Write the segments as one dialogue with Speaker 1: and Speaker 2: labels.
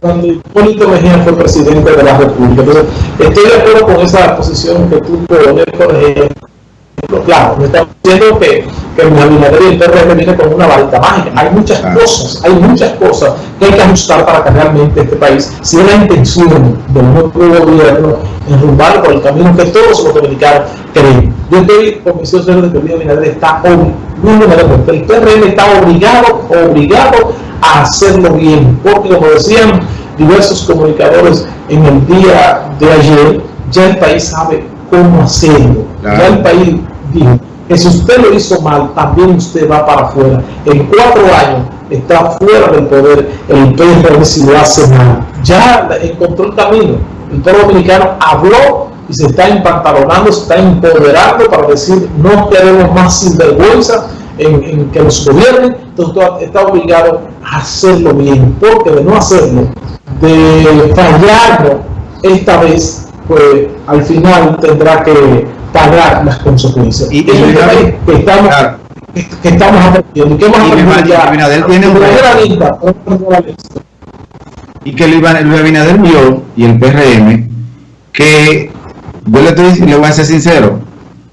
Speaker 1: cuando Hipólito Mejía fue presidente de la República. Entonces, estoy de acuerdo con esa posición que tú pones, por ejemplo. Claro, me estamos diciendo que, que el Abinader y PRM viene con una varita mágica. Hay muchas cosas, hay muchas cosas que hay que ajustar para que realmente este país, si es la intención del nuevo gobierno, enrumbar por el camino que todos los dominicanos creen. Yo estoy convencido de que el Abinader está, el PRM está obligado, obligado a hacerlo bien, porque como decían diversos comunicadores en el día de ayer, ya el país sabe cómo hacerlo. Ya el país dijo que si usted lo hizo mal, también usted va para afuera. En cuatro años está fuera del poder el PRM si lo hace mal. Ya encontró el camino. El pueblo dominicano habló y se está empantalonando, se está empoderando para decir no queremos más sinvergüenza en, que nos gobiernen, entonces está obligado hacerlo bien, porque de no hacerlo, de fallarlo esta vez, pues al final tendrá que pagar las consecuencias. Y, que estamos, que, estamos aprendiendo. ¿Qué hemos
Speaker 2: ya? tiene un y que Luis Abinader vio y el PRM que yo le estoy le voy a ser sincero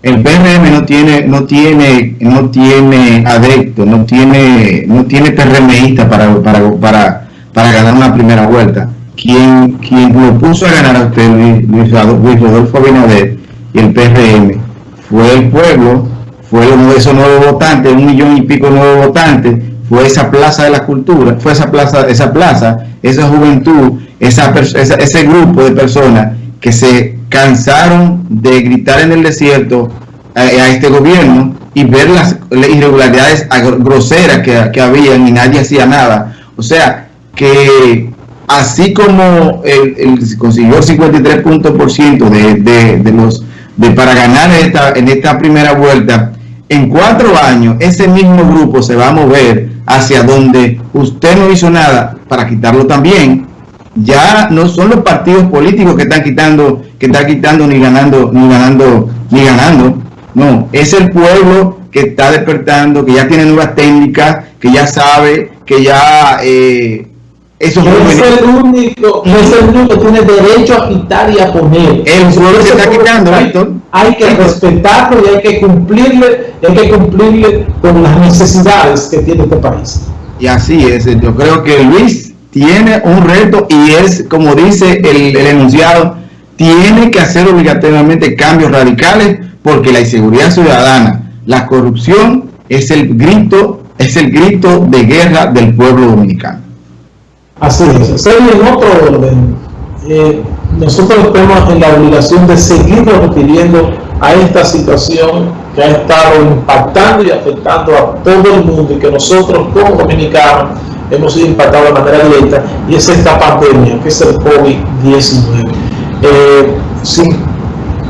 Speaker 2: el PRM no tiene, no tiene, no tiene adepto, no tiene, no tiene PRMista para, para, para, para ganar una primera vuelta. Quien, lo puso a ganar a usted, Luis, Rodolfo Abinader y el PRM, fue el pueblo, fue uno de esos nuevos votantes, un millón y pico de nuevos votantes, fue esa plaza de la cultura, fue esa plaza, esa plaza, esa juventud, esa, ese grupo de personas que se cansaron de gritar en el desierto a, este gobierno y ver las, irregularidades groseras que, que habían y nadie hacía nada. O sea, que así como el, consiguió el 53 puntos por ciento de, de, los de para ganar esta, en esta primera vuelta, en cuatro años ese mismo grupo se va a mover hacia donde usted no hizo nada para quitarlo también ya no son los partidos políticos que están quitando, que están quitando ni ganando, ni ganando, ni ganando. No, es el pueblo que está despertando, que ya tiene nuevas técnicas, que ya sabe, que ya eh,
Speaker 1: eso no es el único, no es el único que tiene derecho a quitar y a poner.
Speaker 2: El pueblo se está quitando, Víctor.
Speaker 1: Hay que respetarlo y hay que cumplirle, hay que cumplirle con las necesidades que tiene este país.
Speaker 2: Y así es, yo creo que Luis tiene un reto y es, como dice el, enunciado, tiene que hacer obligatoriamente cambios radicales porque la inseguridad ciudadana, la corrupción es el grito, es el grito de guerra del pueblo dominicano.
Speaker 1: Así es. En otro orden, eh, nosotros tenemos en la obligación de seguir refiriendo a esta situación que ha estado impactando y afectando a todo el mundo y que nosotros como dominicanos hemos sido impactados de manera directa y es esta pandemia que es el COVID-19. Eh, sin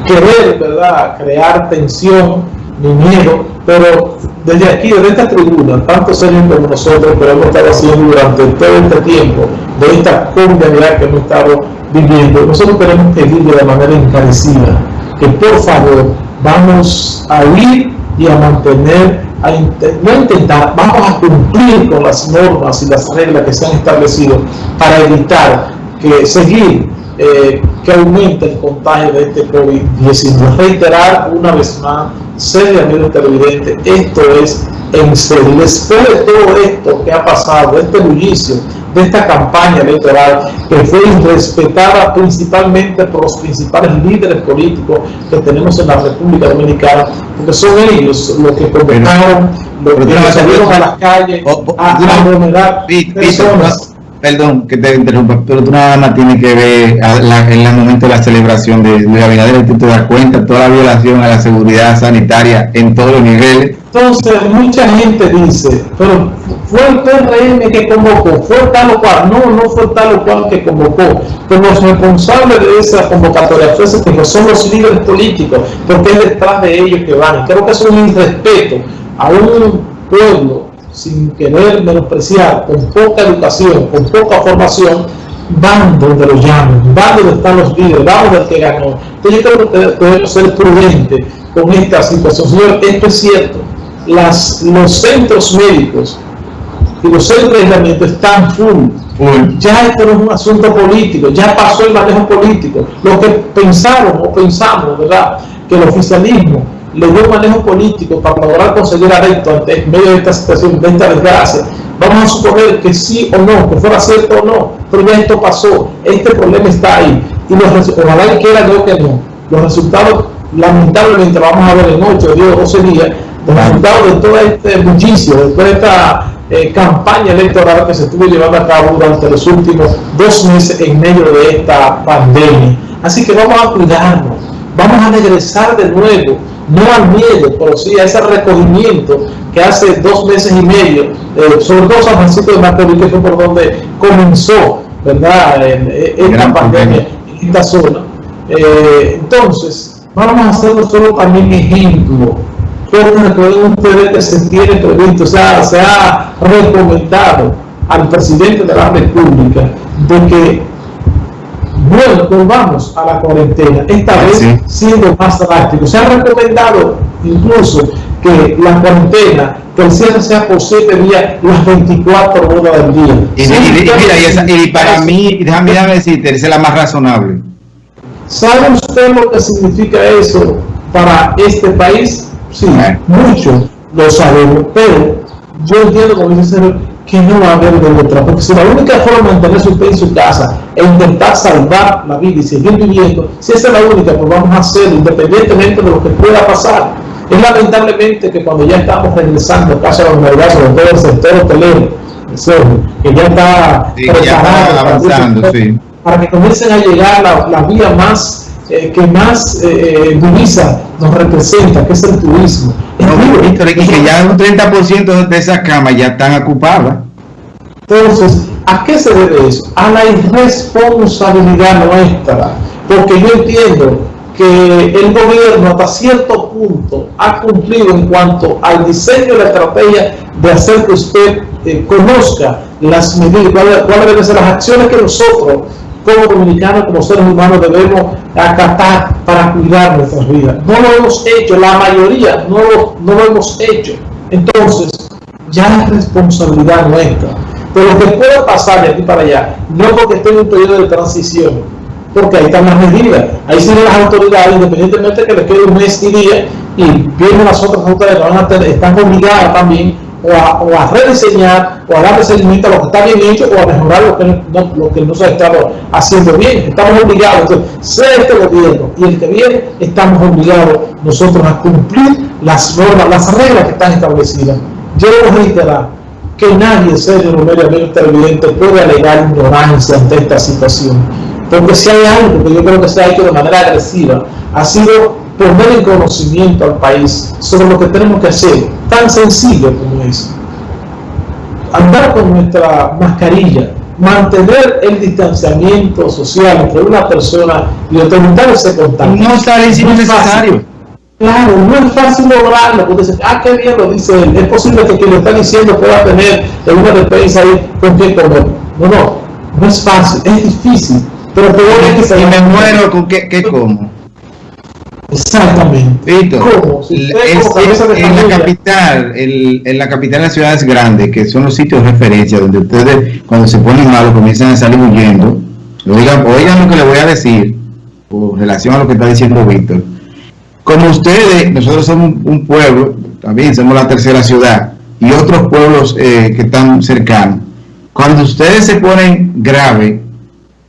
Speaker 1: querer ¿verdad? crear tensión ni miedo, pero desde aquí, desde esta tribuna, tanto Sergio como nosotros, pero hemos estado haciendo durante todo este tiempo de esta comunidad que hemos estado viviendo, nosotros queremos pedirle de manera encarecida que por favor vamos a ir y a mantener a no intentar, vamos a cumplir con las normas y las reglas que se han establecido para evitar que seguir eh, que aumente el contagio de este COVID-19. Reiterar una vez más, seriamente televidente, esto es en serio. Después de todo esto que ha pasado, este bullicio, de esta campaña electoral que fue irrespetada principalmente por los principales líderes políticos que tenemos en la República Dominicana, porque son ellos los que convocaron, los que salieron a las calles a, a
Speaker 2: personas perdón que te interrumpa, pero tú nada más tienes que ver en el momento de la celebración de Luis Abinader, tú te das cuenta toda la violación a la seguridad sanitaria en todos los niveles.
Speaker 1: Entonces, mucha gente dice, pero fue el PRM que convocó, fue tal o cual, no, no fue tal o cual que convocó, pero los responsables de esa convocatoria fue que son los líderes políticos, porque es detrás de ellos que van. Creo que es un irrespeto a un pueblo sin querer menospreciar, con poca educación, con poca formación, van donde lo llaman, van donde están los líderes, van donde el que ganó. Entonces yo creo que debemos ser prudentes con esta situación. Señor, esto es cierto. Los centros médicos los centros de aislamiento están full, Ya esto no es un asunto político, ya pasó el manejo político. Lo que pensaron o pensamos, ¿verdad? Que el oficialismo le dio un manejo político para lograr conseguir arresto ante en medio de esta situación, de esta desgracia. Vamos a suponer que sí o no, que fuera cierto o no, pero ya esto pasó, este problema está ahí. Y los, ojalá y quiera yo que no. Los resultados, lamentablemente, vamos a ver en 8, 10, 12 días, los resultados de todo este bullicio, de toda esta eh, campaña electoral que se estuvo llevando a cabo durante los últimos dos meses en medio de esta pandemia. Así que vamos a cuidarnos, vamos a regresar de nuevo no al miedo, pero sí a ese recogimiento que hace dos meses y medio, eh, sobre todo San Francisco de Macorís, que fue por donde comenzó, ¿verdad?, esta pandemia en esta zona. Eh, entonces, vamos a hacer nosotros también ejemplo, porque recuerden ustedes que se tiene previsto, o sea, se ha recomendado al presidente de la República de que bueno, volvamos a la cuarentena, esta vez siendo más drástico. Se ha recomendado incluso que la cuarentena, que el cierre sea por 7 días, las 24 horas del día.
Speaker 2: Y, y, para mí, déjame, decirte, esa es la más razonable.
Speaker 1: ¿Sabe usted lo que significa eso para este país? Sí, ah. mucho lo sabemos, pero yo entiendo, como dice que no va a haber de otra, porque si la única forma de mantenerse usted en su casa e intentar salvar la vida y seguir viviendo, si esa es la única, pues vamos a hacerlo independientemente de lo que pueda pasar. Es lamentablemente que cuando ya estamos regresando casi a la normalidad, sobre todo el sector hotelero, que ya está preparado avanzando, para, sí. para que comiencen a llegar la, la vía más eh, que más eh, eh, divisa nos representa, que es el turismo.
Speaker 2: No, y que ya un 30% de esas camas ya están ocupadas.
Speaker 1: Entonces, ¿a qué se debe eso? A la irresponsabilidad nuestra, porque yo entiendo que el gobierno hasta cierto punto ha cumplido en cuanto al diseño de la estrategia de hacer que usted conozca las medidas, cuáles deben ser las acciones que nosotros como dominicanos, como seres humanos, debemos acatar para cuidar nuestras vidas. No lo hemos hecho, la mayoría no lo, no lo hemos hecho. Entonces, ya es responsabilidad nuestra. Pero que pueda pasar de aquí para allá, no porque esté en un periodo de transición, porque ahí están las medidas. Ahí siguen las autoridades, independientemente de que les quede un mes y día, y vienen las otras autoridades van a tener, están obligadas también o a, rediseñar o a darle seguimiento a lo que está bien hecho o a mejorar lo que no, lo que no se ha estado haciendo bien. Estamos obligados, sea este gobierno y el que viene, estamos obligados nosotros a cumplir las normas, las reglas que están establecidas. Yo reiterar que nadie, serio, no evidente, puede alegar ignorancia ante esta situación. Porque si hay algo que yo creo que se ha hecho de manera agresiva, ha sido poner en conocimiento al país sobre lo que tenemos que hacer, tan sencillo como es. Andar con nuestra mascarilla, mantener el distanciamiento social entre una persona y otra, evitar ese contacto.
Speaker 2: No está es necesario.
Speaker 1: Claro, no es fácil lograrlo, porque dice, ah, qué bien lo dice él, es posible que quien lo está diciendo pueda tener una defensa ahí con qué comer. No, no, no es fácil, es difícil, pero te voy a
Speaker 2: que se me muero con qué, qué como.
Speaker 1: Exactamente.
Speaker 2: en la capital, en la capital de las ciudades grandes, que son los sitios de referencia, donde ustedes cuando se ponen malos comienzan a salir huyendo. Oigan, oigan lo que le voy a decir, con relación a lo que está diciendo Víctor. Como ustedes, nosotros somos un pueblo, también somos la tercera ciudad, y otros pueblos eh, que están cercanos. Cuando ustedes se ponen grave,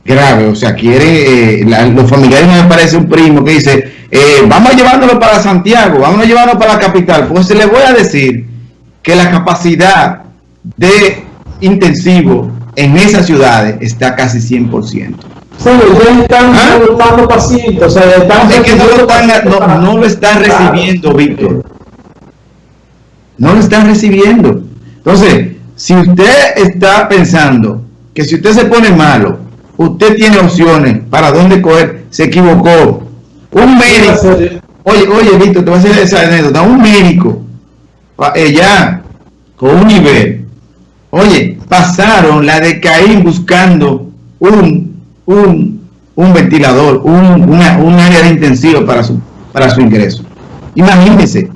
Speaker 2: grave, o sea, quiere, eh, los familiares me parece un primo que dice, eh, vamos a llevándolo para Santiago, vamos a llevarlo para la capital, pues le voy a decir que la capacidad de intensivo en esas ciudades está casi 100%.
Speaker 1: Sí, están ¿Ah? pacientes, o sea, están
Speaker 2: es que no lo, están, no, no lo están recibiendo, Víctor. No lo están recibiendo. Entonces, si usted está pensando que si usted se pone malo, usted tiene opciones para dónde coger, se equivocó. Un médico, oye, oye, Víctor, te voy a hacer esa anécdota. Un médico, ella, eh, con un nivel, oye, pasaron la de Caín buscando un, un, un ventilador, un, una, un área de intensivo para su, para su ingreso. Imagínense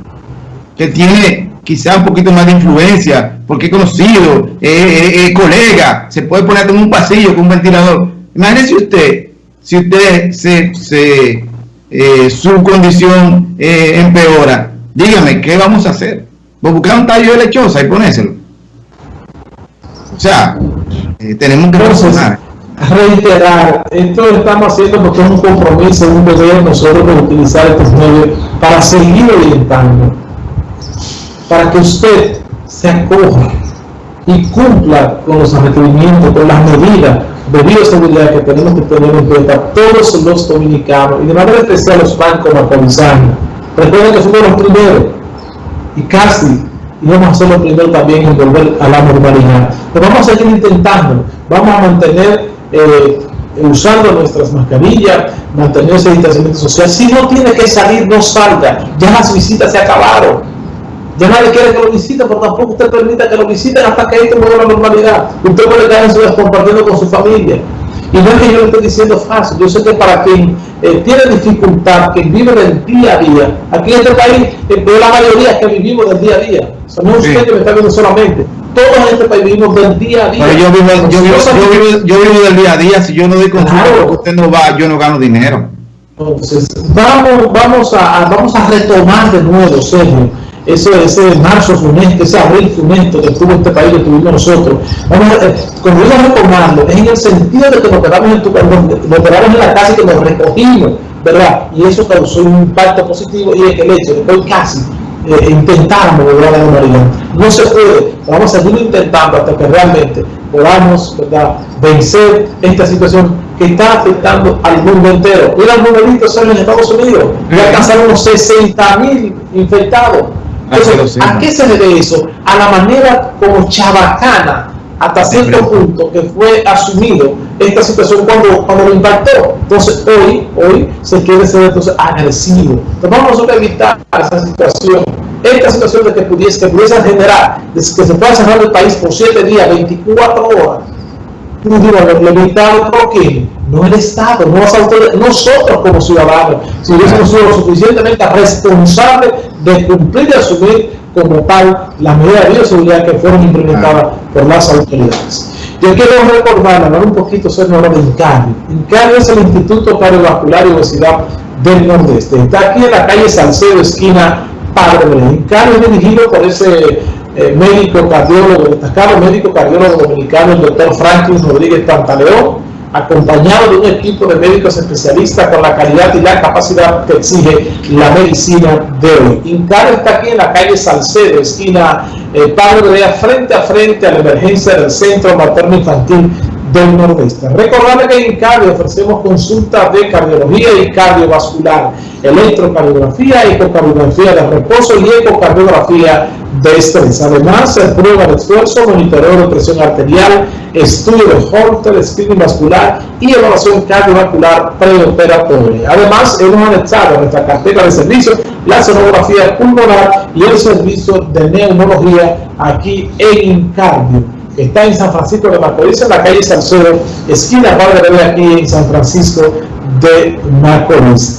Speaker 2: que tiene, quizá un poquito más de influencia, porque es conocido, es colega, se puede poner en un pasillo con un ventilador. Imagínese usted, si usted se, se eh, su condición eh, empeora, dígame, ¿qué vamos a hacer? Pues buscar un tallo de lechosa y ponérselo. O sea, eh, tenemos que
Speaker 1: reflexionar. Reiterar, esto lo estamos haciendo porque es un compromiso, un deber nosotros de utilizar estos medios para seguir orientando, para que usted se acoja y cumpla con los requerimientos, con las medidas de bioseguridad que tenemos que tener en cuenta todos los dominicanos y de manera especial los bancos macorizanos. Recuerden que somos los primeros y casi íbamos a ser los primeros también en volver a la normalidad. Pero vamos a seguir intentando, vamos a mantener eh, usando nuestras mascarillas, mantener ese distanciamiento social. Si no tiene que salir, no salga. Ya las visitas se acabaron ya nadie quiere que lo visiten, pero tampoco usted permita que lo visiten hasta que esto vuelva a la normalidad. Usted puede estar en su compartiendo con su familia. Y no es que yo lo esté diciendo fácil, yo sé que para quien eh, tiene dificultad, que vive del día a día, aquí en este país, eh, la mayoría que vivimos del día a día, o no usted que me está viendo solamente, todos en este país vivimos del día a día.
Speaker 2: Pero yo vivo, yo vivo, yo vivo, yo vivo del día a día, si yo no doy consumo, claro. usted no va, yo no gano dinero.
Speaker 1: Entonces, vamos, vamos, a, vamos a retomar de nuevo, Sergio ese, ese marzo funesto, ese abril funesto que tuvo este país, que tuvimos nosotros. Vamos a, eh, cuando digo retomarlo, es en el sentido de que nos quedamos en, tu, nos quedamos en la casa y que nos recogimos, ¿verdad? Y eso causó un impacto positivo y es el hecho de que hoy casi eh, intentamos a la normalidad. No se puede, vamos a seguir intentando hasta que realmente podamos ¿verdad? vencer esta situación que está afectando al mundo entero. Mira el numerito en Estados Unidos, ya alcanzaron unos 60 mil infectados. Entonces, ¿a qué se debe eso? A la manera como chabacana, hasta cierto punto, que fue asumido esta situación cuando, cuando lo impactó. Entonces, hoy, hoy se quiere ser entonces agresivo. Entonces, vamos a evitar esa situación. Esta situación de que pudiese, que pudiese generar, que se pueda cerrar el país por 7 días, 24 horas, limitado por quién? No el Estado, no las autoridades, nosotros como ciudadanos, si hubiésemos sido lo suficientemente responsables de cumplir y asumir como tal las medidas de bioseguridad que fueron implementadas por las autoridades. Yo quiero recordar, hablar un poquito sobre de INCARI. INCARI es el Instituto Cardiovascular y Obesidad del Nordeste. Está aquí en la calle Salcedo, esquina Padre. INCARI es dirigido por ese eh, médico cardiólogo, destacado médico cardiólogo dominicano, el doctor Franklin Rodríguez Pantaleón, acompañado de un equipo de médicos especialistas con la calidad y la capacidad que exige la medicina de hoy. INCAR está aquí en la calle Salcedo, esquina eh, Padre Brea, frente a frente a la emergencia del Centro Materno Infantil del Nordeste. Recordarle que en INCAR ofrecemos consultas de cardiología y cardiovascular, electrocardiografía, ecocardiografía de reposo y ecocardiografía de estrés. Además, prueba de esfuerzo, monitoreo de presión arterial, estudio de Holter, screening vascular y evaluación cardiovascular preoperatoria. Además, hemos anexado a nuestra cartera de servicios la sonografía pulmonar y el servicio de neumología aquí en Incardio, que está en San Francisco de Macorís, en la calle Salcedo, esquina Padre de aquí en San Francisco de Macorís.